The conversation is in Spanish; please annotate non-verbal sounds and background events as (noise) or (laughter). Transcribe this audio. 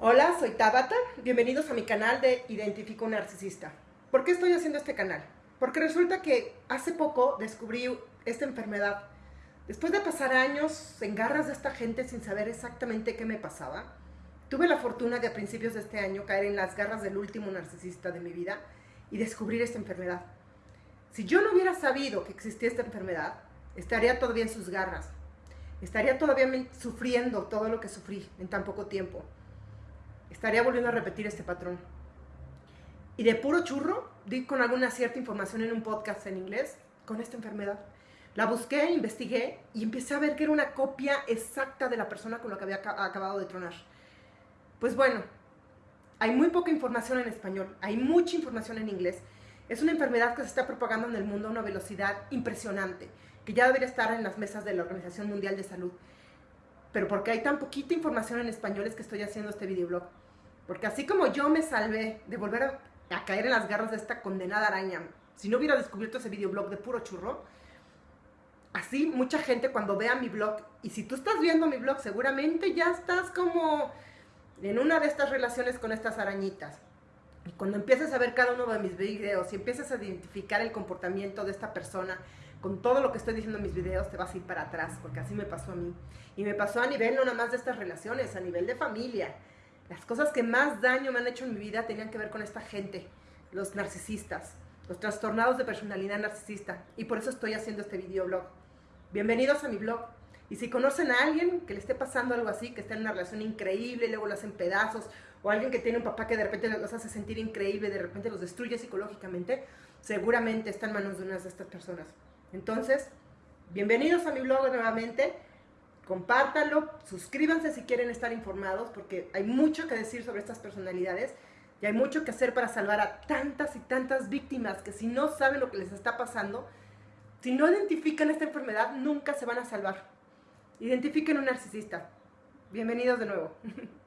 Hola, soy Tabata. Bienvenidos a mi canal de Identifico un Narcisista. ¿Por qué estoy haciendo este canal? Porque resulta que hace poco descubrí esta enfermedad. Después de pasar años en garras de esta gente sin saber exactamente qué me pasaba, tuve la fortuna de a principios de este año caer en las garras del último narcisista de mi vida y descubrir esta enfermedad. Si yo no hubiera sabido que existía esta enfermedad, estaría todavía en sus garras. Estaría todavía sufriendo todo lo que sufrí en tan poco tiempo estaría volviendo a repetir este patrón. Y de puro churro, di con alguna cierta información en un podcast en inglés con esta enfermedad. La busqué, investigué y empecé a ver que era una copia exacta de la persona con la que había acabado de tronar. Pues bueno, hay muy poca información en español, hay mucha información en inglés. Es una enfermedad que se está propagando en el mundo a una velocidad impresionante, que ya debería estar en las mesas de la Organización Mundial de Salud. Pero porque hay tan poquita información en español es que estoy haciendo este videoblog. Porque así como yo me salvé de volver a, caer en las garras de esta condenada araña, si no hubiera descubierto ese videoblog de puro churro, así mucha gente cuando vea mi blog, y si tú estás viendo mi blog, seguramente ya estás como en una de estas relaciones con estas arañitas. Y cuando empieces a ver cada uno de mis videos y empieces a identificar el comportamiento de esta persona con todo lo que estoy diciendo en mis videos, te vas a ir para atrás, porque así me pasó a mí. Y me pasó a nivel no nada más de estas relaciones, a nivel de familia, las cosas que más daño me han hecho en mi vida tenían que ver con esta gente, los narcisistas, los trastornados de personalidad narcisista. Y por eso estoy haciendo este videoblog. Bienvenidos a mi blog. Y si conocen a alguien que le esté pasando algo así, que está en una relación increíble, y luego lo hacen pedazos, o alguien que tiene un papá que de repente los hace sentir increíble, de repente los destruye psicológicamente, seguramente está en manos de una de estas personas. Entonces, bienvenidos a mi blog nuevamente compártanlo, suscríbanse si quieren estar informados, porque hay mucho que decir sobre estas personalidades y hay mucho que hacer para salvar a tantas y tantas víctimas que si no saben lo que les está pasando, si no identifican esta enfermedad, nunca se van a salvar. Identifiquen un narcisista. Bienvenidos de nuevo. (laughs)